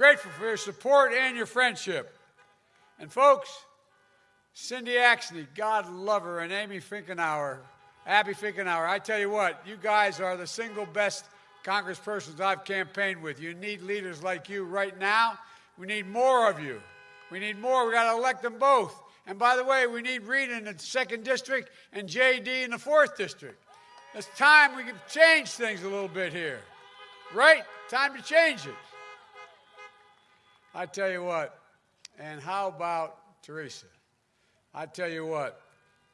Grateful for your support and your friendship. And folks, Cindy Axne, God love her, and Amy Finkenauer, Abby Finkenauer, I tell you what, you guys are the single best congresspersons I've campaigned with. You need leaders like you right now. We need more of you. We need more. We got to elect them both. And by the way, we need Rita in the second district and JD in the fourth district. It's time we can change things a little bit here. Right? Time to change it. I tell you what, and how about Theresa? I tell you what,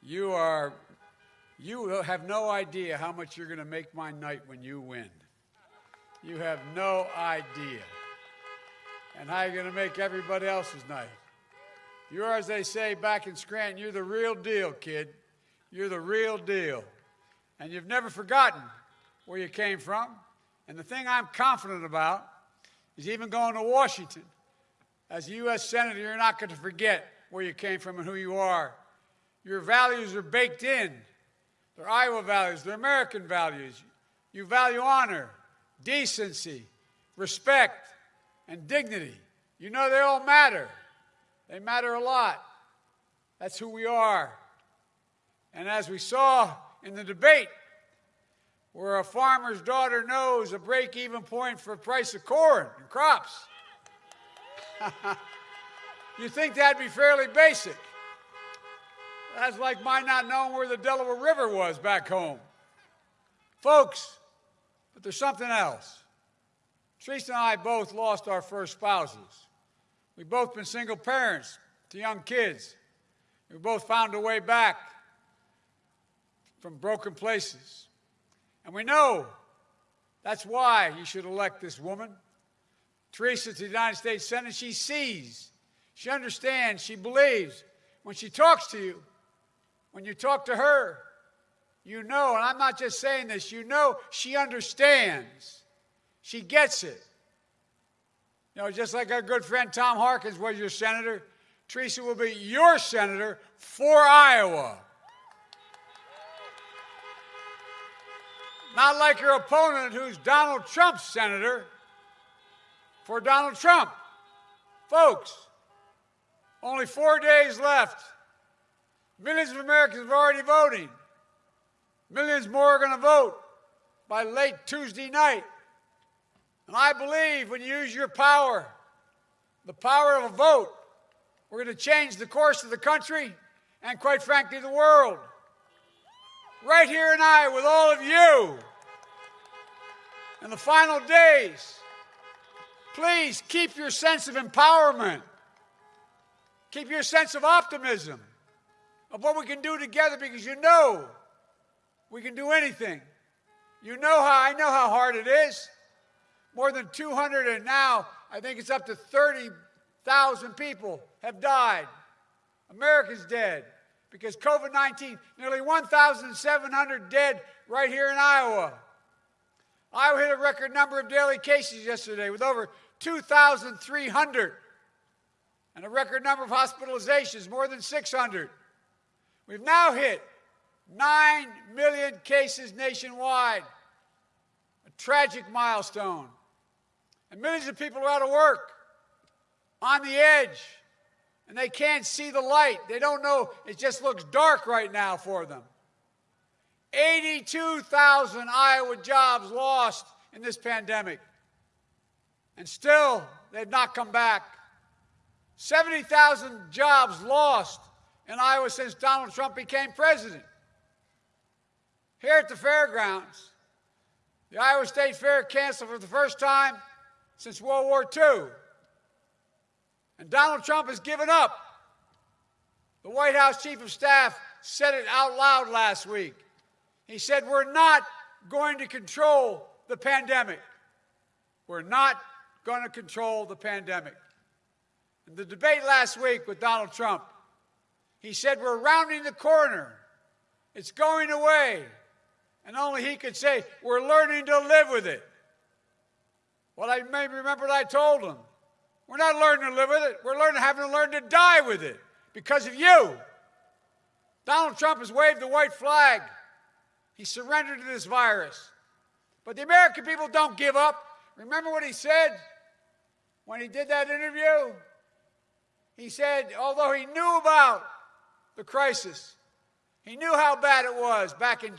you are, you have no idea how much you're going to make my night when you win. You have no idea. And how you're going to make everybody else's night. You're, as they say back in Scranton, you're the real deal, kid. You're the real deal. And you've never forgotten where you came from. And the thing I'm confident about is even going to Washington. As a U.S. Senator, you're not going to forget where you came from and who you are. Your values are baked in. They're Iowa values, they're American values. You value honor, decency, respect, and dignity. You know they all matter. They matter a lot. That's who we are. And as we saw in the debate, where a farmer's daughter knows a break even point for price of corn and crops. you think that'd be fairly basic. That's like my not knowing where the Delaware River was back home. Folks, but there's something else. Theresa and I both lost our first spouses. We've both been single parents to young kids. We both found a way back from broken places. And we know that's why you should elect this woman. Theresa to the United States Senate, she sees, she understands, she believes. When she talks to you, when you talk to her, you know, and I'm not just saying this, you know she understands. She gets it. You know, just like our good friend Tom Harkins was your senator, Theresa will be your senator for Iowa. Not like your opponent who's Donald Trump's senator for Donald Trump. Folks, only four days left. Millions of Americans are already voting. Millions more are going to vote by late Tuesday night. And I believe when you use your power, the power of a vote, we're going to change the course of the country and, quite frankly, the world. Right here and Iowa with all of you. In the final days, please keep your sense of empowerment. Keep your sense of optimism of what we can do together because you know we can do anything. You know how I know how hard it is. More than 200 and now I think it's up to 30,000 people have died. America's dead because COVID 19, nearly 1,700 dead right here in Iowa. Iowa hit a record number of daily cases yesterday with over 2,300 and a record number of hospitalizations, more than 600. We've now hit 9 million cases nationwide, a tragic milestone. And millions of people are out of work, on the edge, and they can't see the light. They don't know, it just looks dark right now for them. 82,000 Iowa jobs lost in this pandemic. And still, they've not come back. 70,000 jobs lost in Iowa since Donald Trump became president. Here at the fairgrounds, the Iowa State Fair canceled for the first time since World War II. And Donald Trump has given up. The White House Chief of Staff said it out loud last week. He said, We're not going to control the pandemic. We're not going to control the pandemic. In the debate last week with Donald Trump, he said, We're rounding the corner. It's going away. And only he could say, We're learning to live with it. Well, I may remember what I told him. We're not learning to live with it. We're learning having to learn to die with it because of you. Donald Trump has waved the white flag. He surrendered to this virus. But the American people don't give up. Remember what he said? When he did that interview, he said, although he knew about the crisis, he knew how bad it was back in